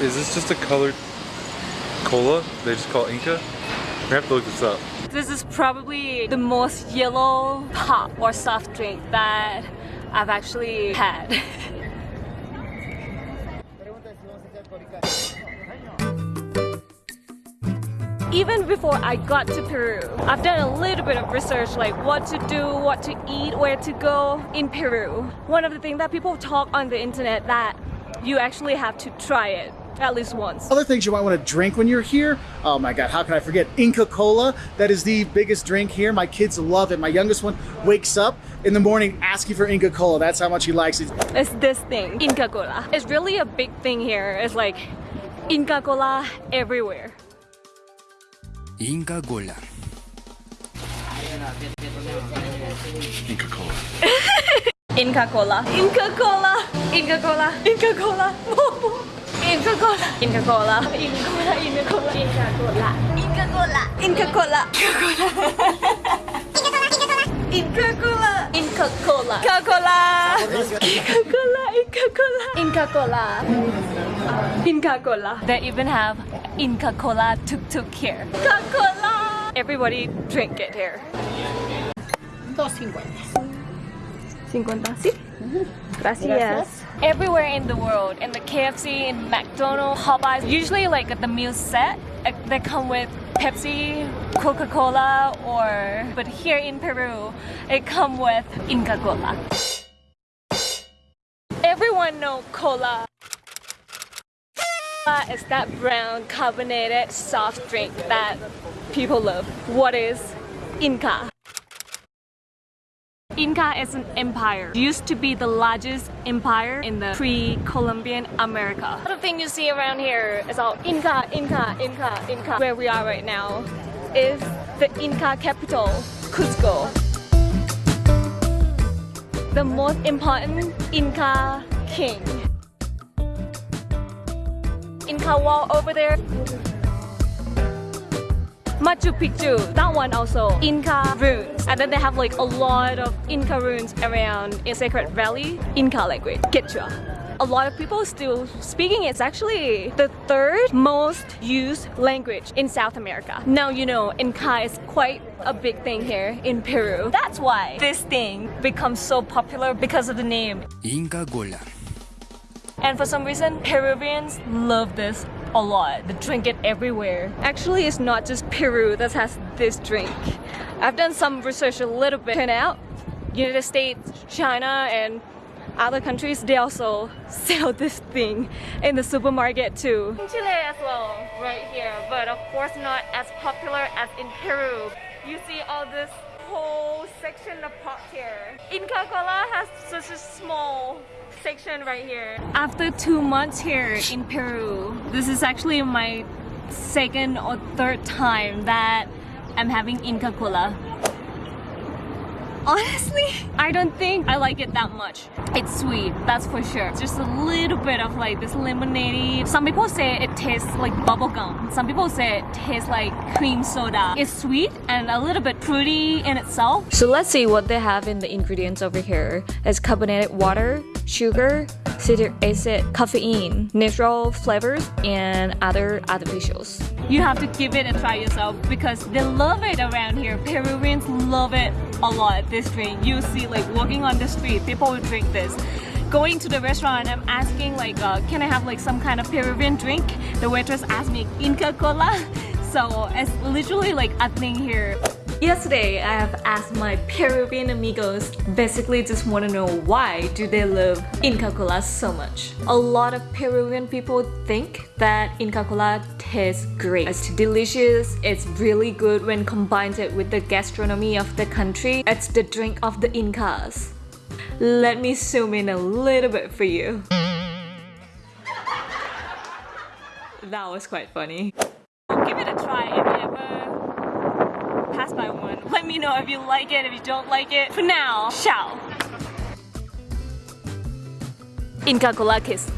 is this just a colored cola? They just call Inca? We have to look this up. This is probably the most yellow pop or soft drink that I've actually had. Even before I got to Peru, I've done a little bit of research like what to do, what to eat, where to go in Peru. One of the things that people talk on the internet that you actually have to try it at least once. Other things you might want to drink when you're here. Oh my God, how can I forget? Inca Cola. That is the biggest drink here. My kids love it. My youngest one wakes up in the morning asking for Inca Cola. That's how much he likes it. It's this thing, Inca Cola. It's really a big thing here. It's like Inca Cola everywhere. Inca Cola. Inca Cola. Inca Cola. Inca Cola. Inca Cola. Inca Cola. Inca Cola. Inca Cola. Inca Cola. Inca Cola. Inca Cola. Inca Cola. Inca Cola. Inca Cola. Inca Cola. Inca Cola. Inca Cola. Inca Cola. Inca Cola. Inca Cola. They even have Inca Cola tuk tuk here. Inca Cola. Everybody drink it here. 50. Sí. Gracias. Everywhere in the world, in the KFC, in McDonald's, Popeyes, usually like the meal set, uh, they come with Pepsi, Coca-Cola, or but here in Peru, it come with Inca Cola. Everyone know cola. Is that brown carbonated soft drink that people love. What is Inca? Inca is an empire. Used to be the largest empire in the pre-Columbian America. The thing you see around here is all Inca, Inca, Inca, Inca. Where we are right now is the Inca capital, Cusco. The most important Inca king. Inca wall over there Machu Picchu, that one also, Inca ruins. And then they have like a lot of Inca ruins around in Sacred Valley, Inca language, Quechua. A lot of people still speaking It's actually the third most used language in South America. Now you know Inca is quite a big thing here in Peru. That's why this thing becomes so popular because of the name. Inca Cola. And for some reason, Peruvians love this a lot. They drink it everywhere. Actually, it's not just Peru that has this drink. I've done some research a little bit and out. United States, China, and other countries, they also sell this thing in the supermarket too. In Chile as well, right here, but of course not as popular as in Peru. You see all this whole section of pot here. Inca Cola has such a small section right here. After two months here in Peru, this is actually my second or third time that I'm having Inca Cola. Honestly, I don't think I like it that much. It's sweet, that's for sure. Just a little bit of like this lemonade. Some people say it tastes like bubblegum. Some people say it tastes like cream soda. It's sweet and a little bit fruity in itself. So let's see what they have in the ingredients over here. It's carbonated water, sugar, citric acid, caffeine, natural flavors, and other artificials. You have to give it a try yourself because they love it around here. Peruvians love it a lot, this drink. You see like walking on the street, people will drink this going to the restaurant, I'm asking like, uh, can I have like some kind of Peruvian drink? The waitress asked me Inca Cola. So it's literally like a thing here. Yesterday, I have asked my Peruvian amigos basically just want to know why do they love Inca Cola so much. A lot of Peruvian people think that Inca Cola tastes great. It's delicious, it's really good when combined it with the gastronomy of the country. It's the drink of the Incas. Let me zoom in a little bit for you. That was quite funny. Give it a try if you ever pass by one. Let me know if you like it, if you don't like it. For now, ciao. In Cola Kiss.